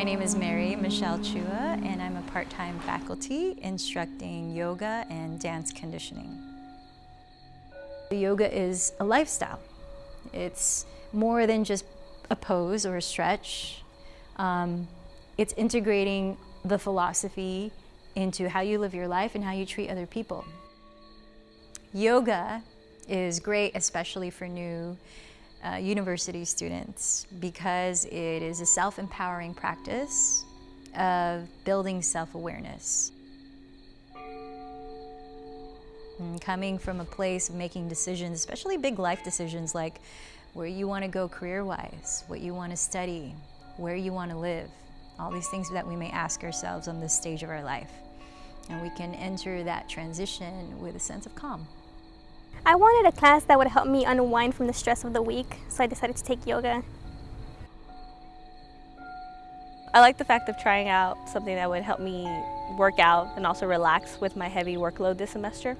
My name is Mary Michelle Chua and I'm a part-time faculty instructing yoga and dance conditioning. Yoga is a lifestyle. It's more than just a pose or a stretch. Um, it's integrating the philosophy into how you live your life and how you treat other people. Yoga is great, especially for new uh, university students, because it is a self-empowering practice of building self-awareness. Coming from a place of making decisions, especially big life decisions like where you want to go career-wise, what you want to study, where you want to live, all these things that we may ask ourselves on this stage of our life. And we can enter that transition with a sense of calm. I wanted a class that would help me unwind from the stress of the week, so I decided to take yoga. I like the fact of trying out something that would help me work out and also relax with my heavy workload this semester.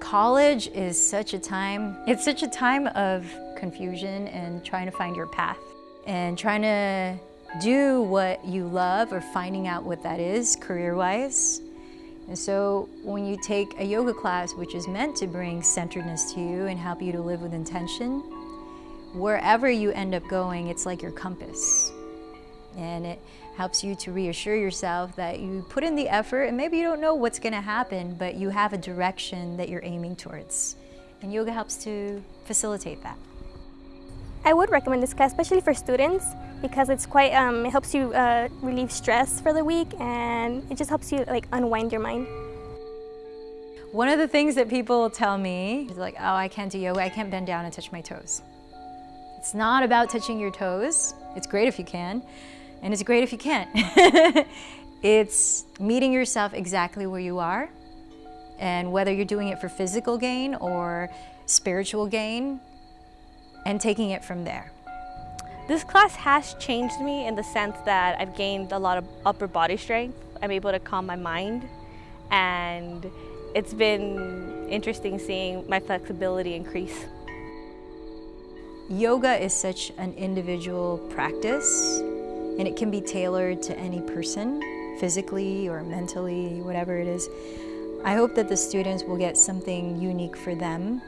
College is such a time, it's such a time of confusion and trying to find your path and trying to do what you love or finding out what that is career-wise. And so when you take a yoga class, which is meant to bring centeredness to you and help you to live with intention, wherever you end up going, it's like your compass. And it helps you to reassure yourself that you put in the effort and maybe you don't know what's gonna happen, but you have a direction that you're aiming towards. And yoga helps to facilitate that. I would recommend this class, especially for students, because it's quite, um, it helps you uh, relieve stress for the week and it just helps you like unwind your mind. One of the things that people tell me is like, oh, I can't do yoga, I can't bend down and touch my toes. It's not about touching your toes. It's great if you can, and it's great if you can't. it's meeting yourself exactly where you are, and whether you're doing it for physical gain or spiritual gain, and taking it from there. This class has changed me in the sense that I've gained a lot of upper body strength. I'm able to calm my mind and it's been interesting seeing my flexibility increase. Yoga is such an individual practice and it can be tailored to any person, physically or mentally, whatever it is. I hope that the students will get something unique for them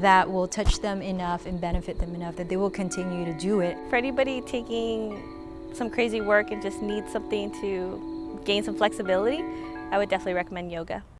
that will touch them enough and benefit them enough that they will continue to do it. For anybody taking some crazy work and just needs something to gain some flexibility, I would definitely recommend yoga.